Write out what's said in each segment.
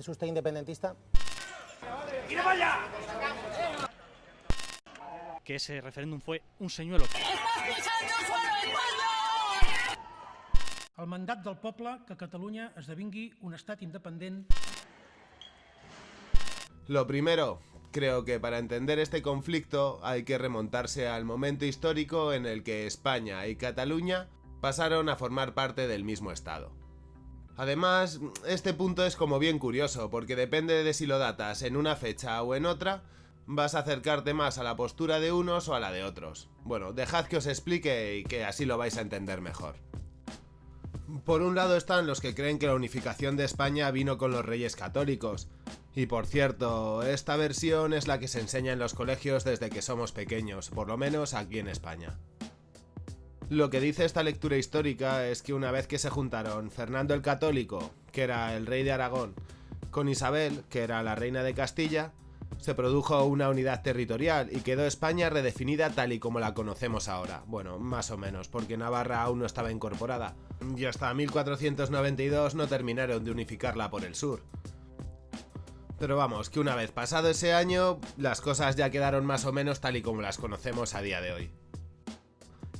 ¿Es usted independentista? Que ese referéndum fue un señuelo. El mandat del poble que Catalunya esdevingui un estat independent Lo primero, creo que para entender este conflicto hay que remontarse al momento histórico en el que España y Cataluña pasaron a formar parte del mismo estado. Además, este punto es como bien curioso, porque depende de si lo datas en una fecha o en otra, vas a acercarte más a la postura de unos o a la de otros. Bueno, dejad que os explique y que así lo vais a entender mejor. Por un lado están los que creen que la unificación de España vino con los reyes católicos. Y por cierto, esta versión es la que se enseña en los colegios desde que somos pequeños, por lo menos aquí en España. Lo que dice esta lectura histórica es que una vez que se juntaron Fernando el Católico, que era el rey de Aragón, con Isabel, que era la reina de Castilla, se produjo una unidad territorial y quedó España redefinida tal y como la conocemos ahora. Bueno, más o menos, porque Navarra aún no estaba incorporada. Y hasta 1492 no terminaron de unificarla por el sur. Pero vamos, que una vez pasado ese año, las cosas ya quedaron más o menos tal y como las conocemos a día de hoy.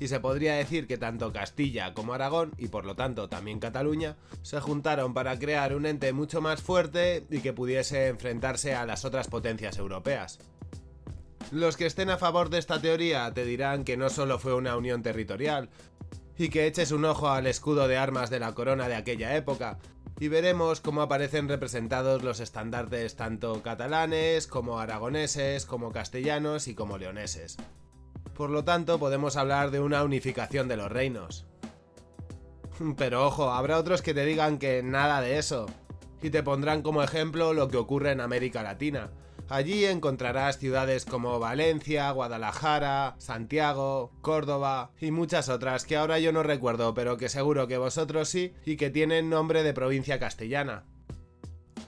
Y se podría decir que tanto Castilla como Aragón, y por lo tanto también Cataluña, se juntaron para crear un ente mucho más fuerte y que pudiese enfrentarse a las otras potencias europeas. Los que estén a favor de esta teoría te dirán que no solo fue una unión territorial, y que eches un ojo al escudo de armas de la corona de aquella época, y veremos cómo aparecen representados los estandartes tanto catalanes, como aragoneses, como castellanos y como leoneses. Por lo tanto, podemos hablar de una unificación de los reinos. Pero ojo, habrá otros que te digan que nada de eso, y te pondrán como ejemplo lo que ocurre en América Latina. Allí encontrarás ciudades como Valencia, Guadalajara, Santiago, Córdoba y muchas otras que ahora yo no recuerdo, pero que seguro que vosotros sí y que tienen nombre de provincia castellana.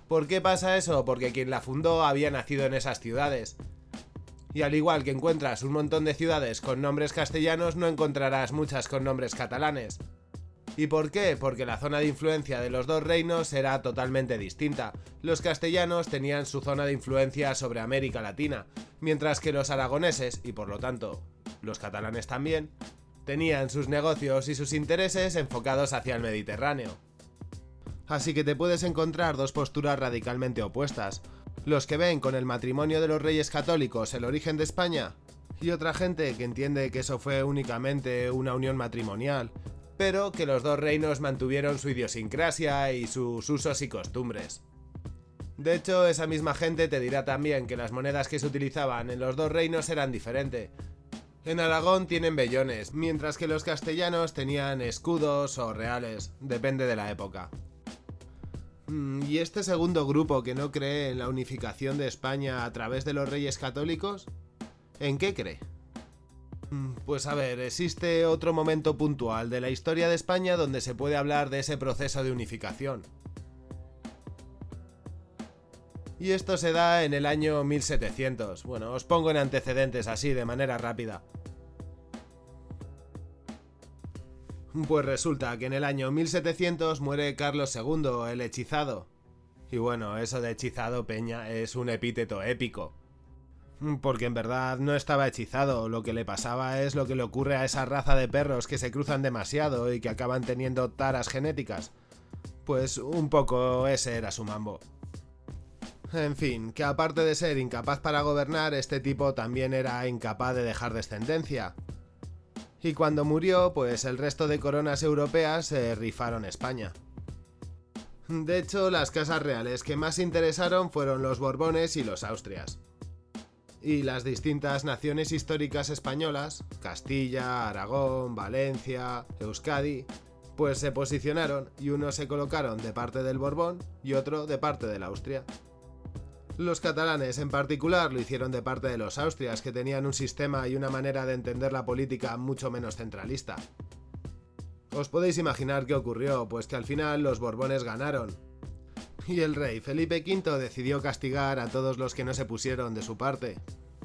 ¿Por qué pasa eso? Porque quien la fundó había nacido en esas ciudades, y al igual que encuentras un montón de ciudades con nombres castellanos, no encontrarás muchas con nombres catalanes. ¿Y por qué? Porque la zona de influencia de los dos reinos era totalmente distinta. Los castellanos tenían su zona de influencia sobre América Latina, mientras que los aragoneses, y por lo tanto los catalanes también, tenían sus negocios y sus intereses enfocados hacia el Mediterráneo. Así que te puedes encontrar dos posturas radicalmente opuestas, los que ven con el matrimonio de los reyes católicos el origen de España, y otra gente que entiende que eso fue únicamente una unión matrimonial, pero que los dos reinos mantuvieron su idiosincrasia y sus usos y costumbres. De hecho, esa misma gente te dirá también que las monedas que se utilizaban en los dos reinos eran diferentes. En Aragón tienen bellones, mientras que los castellanos tenían escudos o reales, depende de la época. Mm, ¿Y este segundo grupo que no cree en la unificación de España a través de los reyes católicos? ¿En qué cree? Mm, Pues a ver, existe otro momento puntual de la historia de España donde se puede hablar de ese proceso de unificación. Y esto se da en el año 1700. Bueno, os pongo en antecedentes así, de manera rápida. Pues resulta que en el año 1700 muere Carlos II, el hechizado. Y bueno, eso de hechizado, Peña, es un epíteto épico. Porque en verdad no estaba hechizado, lo que le pasaba es lo que le ocurre a esa raza de perros que se cruzan demasiado y que acaban teniendo taras genéticas. Pues un poco ese era su mambo. En fin, que aparte de ser incapaz para gobernar, este tipo también era incapaz de dejar descendencia. Y cuando murió, pues el resto de coronas europeas se rifaron España. De hecho, las casas reales que más interesaron fueron los Borbones y los Austrias. Y las distintas naciones históricas españolas, Castilla, Aragón, Valencia, Euskadi, pues se posicionaron y unos se colocaron de parte del Borbón y otro de parte de la Austria. Los catalanes en particular lo hicieron de parte de los austrias, que tenían un sistema y una manera de entender la política mucho menos centralista. Os podéis imaginar qué ocurrió, pues que al final los Borbones ganaron. Y el rey Felipe V decidió castigar a todos los que no se pusieron de su parte.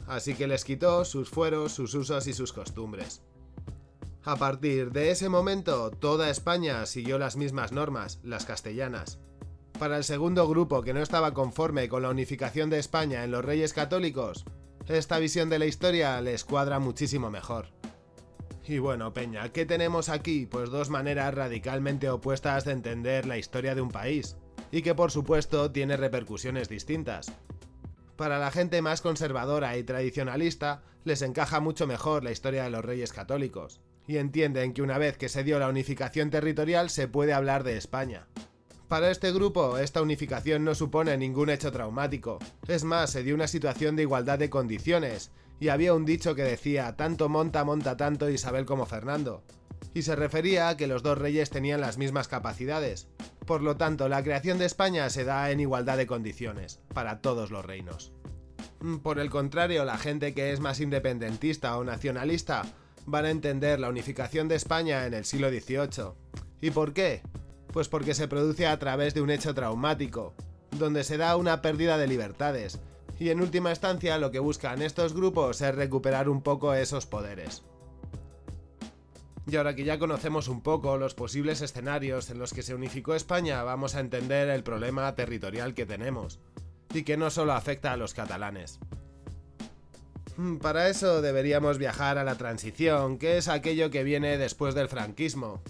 Así que les quitó sus fueros, sus usos y sus costumbres. A partir de ese momento, toda España siguió las mismas normas, las castellanas. Para el segundo grupo que no estaba conforme con la unificación de España en los reyes católicos, esta visión de la historia les cuadra muchísimo mejor. Y bueno, Peña, ¿qué tenemos aquí? Pues dos maneras radicalmente opuestas de entender la historia de un país, y que por supuesto tiene repercusiones distintas. Para la gente más conservadora y tradicionalista, les encaja mucho mejor la historia de los reyes católicos, y entienden que una vez que se dio la unificación territorial se puede hablar de España. Para este grupo, esta unificación no supone ningún hecho traumático, es más, se dio una situación de igualdad de condiciones, y había un dicho que decía tanto monta monta tanto Isabel como Fernando, y se refería a que los dos reyes tenían las mismas capacidades. Por lo tanto, la creación de España se da en igualdad de condiciones, para todos los reinos. Mm, por el contrario, la gente que es más independentista o nacionalista van a entender la unificación de España en el siglo XVIII. ¿Y por qué? Pues porque se produce a través de un hecho traumático, donde se da una pérdida de libertades, y en última instancia lo que buscan estos grupos es recuperar un poco esos poderes. Y ahora que ya conocemos un poco los posibles escenarios en los que se unificó España, vamos a entender el problema territorial que tenemos, y que no solo afecta a los catalanes. Hmm, para eso deberíamos viajar a la transición, que es aquello que viene después del franquismo.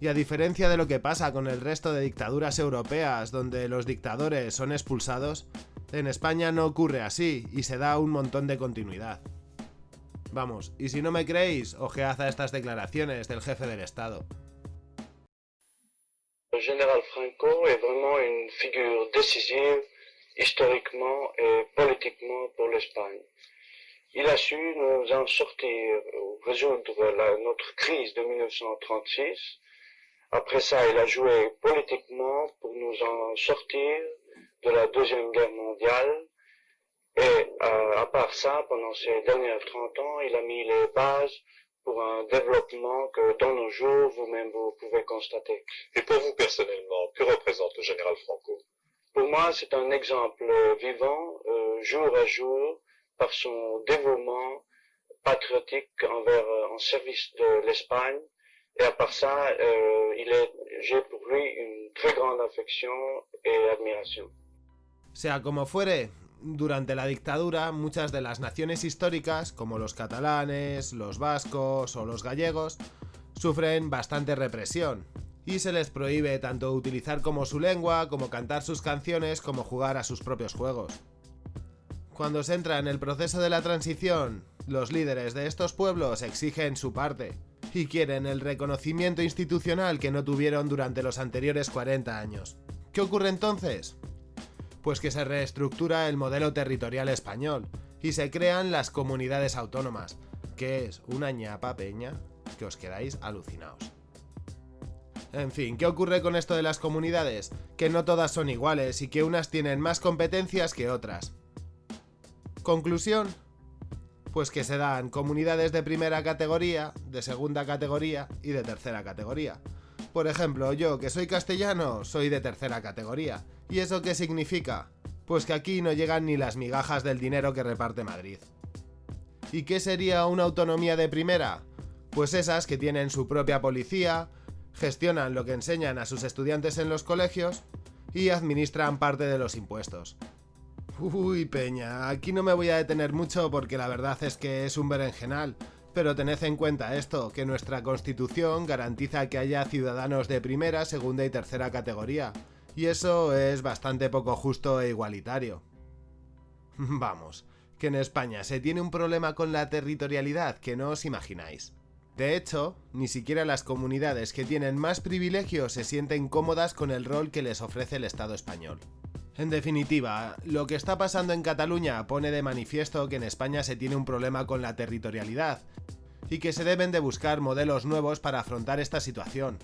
Y a diferencia de lo que pasa con el resto de dictaduras europeas donde los dictadores son expulsados, en España no ocurre así y se da un montón de continuidad. Vamos, y si no me creéis, ojead a estas declaraciones del jefe del Estado. Le général Franco est vraiment une figure décisive historiquement et politiquement pour l'Espagne. Il a su nous en sortir, résoudre la, notre crise de 1936. Après ça, il a joué politiquement pour nous en sortir de la Deuxième Guerre mondiale. Et euh, à part ça, pendant ces dernières 30 ans, il a mis les bases pour un développement que dans nos jours, vous-même, vous pouvez constater. Et pour vous personnellement, que représente le général Franco? Pour moi, c'est un exemple vivant, euh, jour à jour, par son dévouement patriotique envers, euh, en service de l'Espagne. Et à part ça, euh, j'ai pour lui une très grande affection et admiration. Sea como fuere, durante la dictadura muchas de las naciones históricas, como los catalanes, los vascos o los gallegos, sufren bastante represión, y se les prohíbe tanto utilizar como su lengua, como cantar sus canciones, como jugar a sus propios juegos. Cuando se entra en el proceso de la transición, los líderes de estos pueblos exigen su parte, y quieren el reconocimiento institucional que no tuvieron durante los anteriores 40 años. ¿Qué ocurre entonces? Pues que se reestructura el modelo territorial español y se crean las comunidades autónomas, que es una ñapa peña que os quedáis alucinados. En fin, ¿qué ocurre con esto de las comunidades? Que no todas son iguales y que unas tienen más competencias que otras. Conclusión, pues que se dan comunidades de primera categoría, de segunda categoría y de tercera categoría. Por ejemplo, yo que soy castellano, soy de tercera categoría. ¿Y eso qué significa? Pues que aquí no llegan ni las migajas del dinero que reparte Madrid. ¿Y qué sería una autonomía de primera? Pues esas que tienen su propia policía, gestionan lo que enseñan a sus estudiantes en los colegios y administran parte de los impuestos. Uy, peña, aquí no me voy a detener mucho porque la verdad es que es un berenjenal, pero tened en cuenta esto, que nuestra constitución garantiza que haya ciudadanos de primera, segunda y tercera categoría, y eso es bastante poco justo e igualitario. Vamos, que en España se tiene un problema con la territorialidad que no os imagináis. De hecho, ni siquiera las comunidades que tienen más privilegios se sienten cómodas con el rol que les ofrece el Estado español. En definitiva, lo que está pasando en Cataluña pone de manifiesto que en España se tiene un problema con la territorialidad y que se deben de buscar modelos nuevos para afrontar esta situación.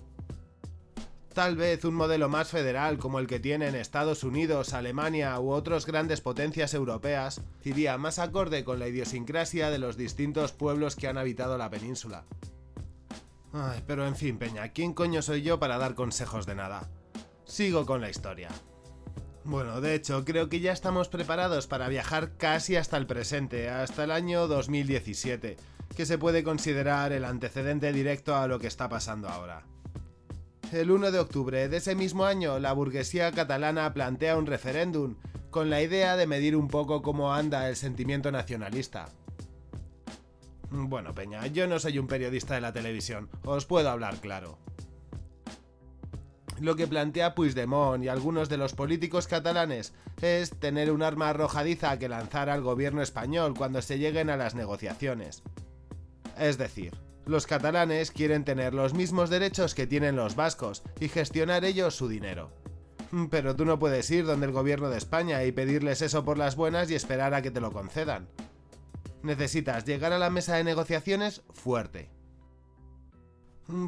Tal vez un modelo más federal como el que tienen Estados Unidos, Alemania u otras grandes potencias europeas iría más acorde con la idiosincrasia de los distintos pueblos que han habitado la península. Ay, pero en fin, Peña, ¿quién coño soy yo para dar consejos de nada? Sigo con la historia. Bueno, de hecho, creo que ya estamos preparados para viajar casi hasta el presente, hasta el año 2017, que se puede considerar el antecedente directo a lo que está pasando ahora. el 1 de octubre de ese mismo año, la burguesía catalana plantea un referéndum con la idea de medir un poco cómo anda el sentimiento nacionalista. Bueno, Peña, yo no soy un periodista de la televisión, os puedo hablar claro. Lo que plantea Puigdemont y algunos de los políticos catalanes es tener un arma arrojadiza que lanzar al gobierno español cuando se lleguen a las negociaciones. Es decir, los catalanes quieren tener los mismos derechos que tienen los vascos y gestionar ellos su dinero. Pero tú no puedes ir donde el gobierno de España y pedirles eso por las buenas y esperar a que te lo concedan. Necesitas llegar a la mesa de negociaciones fuerte.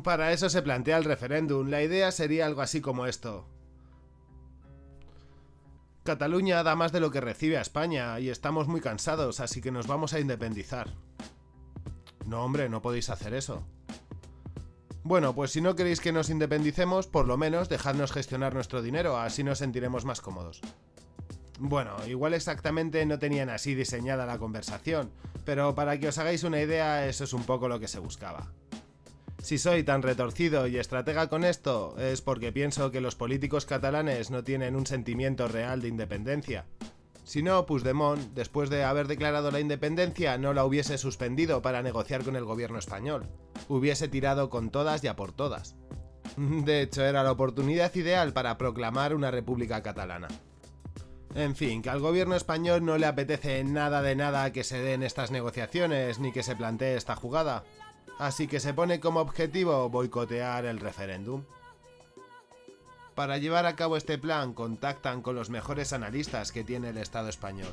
Para eso se plantea el referéndum. La idea sería algo así como esto. Cataluña da más de lo que recibe a España y estamos muy cansados, así que nos vamos a independizar. No, hombre, no podéis hacer eso. Bueno, pues si no queréis que nos independicemos, por lo menos dejadnos gestionar nuestro dinero, así nos sentiremos más cómodos. Bueno, igual exactamente no tenían así diseñada la conversación, pero para que os hagáis una idea, eso es un poco lo que se buscaba. Si soy tan retorcido y estratega con esto, es porque pienso que los políticos catalanes no tienen un sentimiento real de independencia. Si no, Puigdemont, después de haber declarado la independencia, no la hubiese suspendido para negociar con el gobierno español. Hubiese tirado con todas y a por todas. De hecho, era la oportunidad ideal para proclamar una república catalana. En fin, que al gobierno español no le apetece nada de nada que se den estas negociaciones ni que se plantee esta jugada así que se pone como objetivo boicotear el referéndum. Para llevar a cabo este plan contactan con los mejores analistas que tiene el Estado español.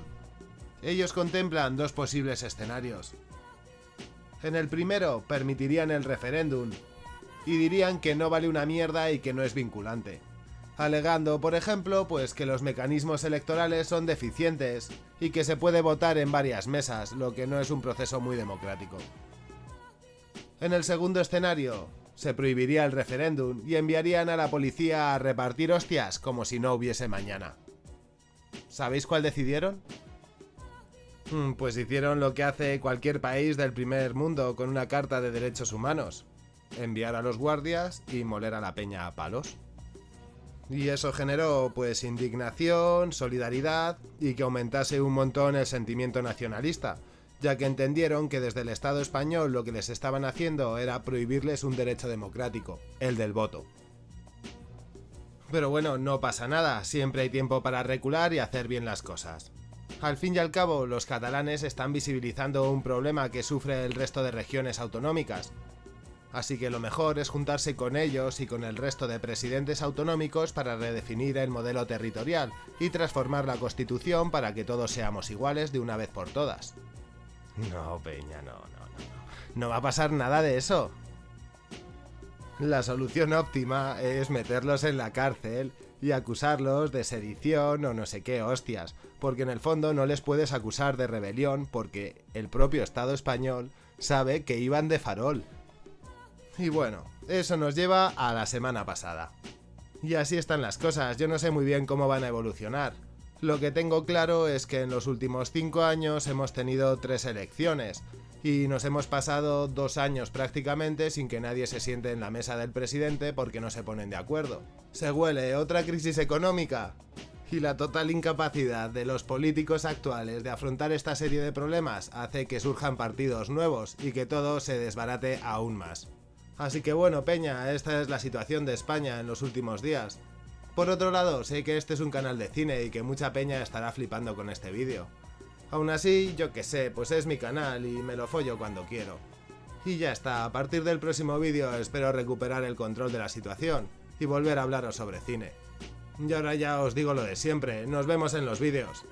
Ellos contemplan dos posibles escenarios. En el primero permitirían el referéndum y dirían que no vale una mierda y que no es vinculante, alegando, por ejemplo, pues que los mecanismos electorales son deficientes y que se puede votar en varias mesas, lo que no es un proceso muy democrático. En el segundo escenario, se prohibiría el referéndum y enviarían a la policía a repartir hostias como si no hubiese mañana. ¿Sabéis cuál decidieron? Hmm, pues hicieron lo que hace cualquier país del primer mundo con una carta de derechos humanos. Enviar a los guardias y moler a la peña a palos. Y eso generó pues indignación, solidaridad y que aumentase un montón el sentimiento nacionalista, ya que entendieron que desde el Estado español lo que les estaban haciendo era prohibirles un derecho democrático, el del voto. Pero bueno, no pasa nada, siempre hay tiempo para recular y hacer bien las cosas. Al fin y al cabo, los catalanes están visibilizando un problema que sufre el resto de regiones autonómicas, así que lo mejor es juntarse con ellos y con el resto de presidentes autonómicos para redefinir el modelo territorial y transformar la constitución para que todos seamos iguales de una vez por todas. No, Peña, no, no, no. No va a pasar nada de eso. La solución óptima es meterlos en la cárcel y acusarlos de sedición o no sé qué hostias, porque en el fondo no les puedes acusar de rebelión porque el propio Estado español sabe que iban de farol. Y bueno, eso nos lleva a la semana pasada. Y así están las cosas, yo no sé muy bien cómo van a evolucionar. Lo que tengo claro es que en los últimos cinco años hemos tenido tres elecciones y nos hemos pasado dos años prácticamente sin que nadie se siente en la mesa del presidente porque no se ponen de acuerdo. Se huele otra crisis económica y la total incapacidad de los políticos actuales de afrontar esta serie de problemas hace que surjan partidos nuevos y que todo se desbarate aún más. Así que bueno, Peña, esta es la situación de España en los últimos días. Por otro lado, sé que este es un canal de cine y que mucha peña estará flipando con este vídeo. Aún así, yo que sé, pues es mi canal y me lo follo cuando quiero. Y ya está, a partir del próximo vídeo espero recuperar el control de la situación y volver a hablaros sobre cine. Y ahora ya os digo lo de siempre, nos vemos en los vídeos.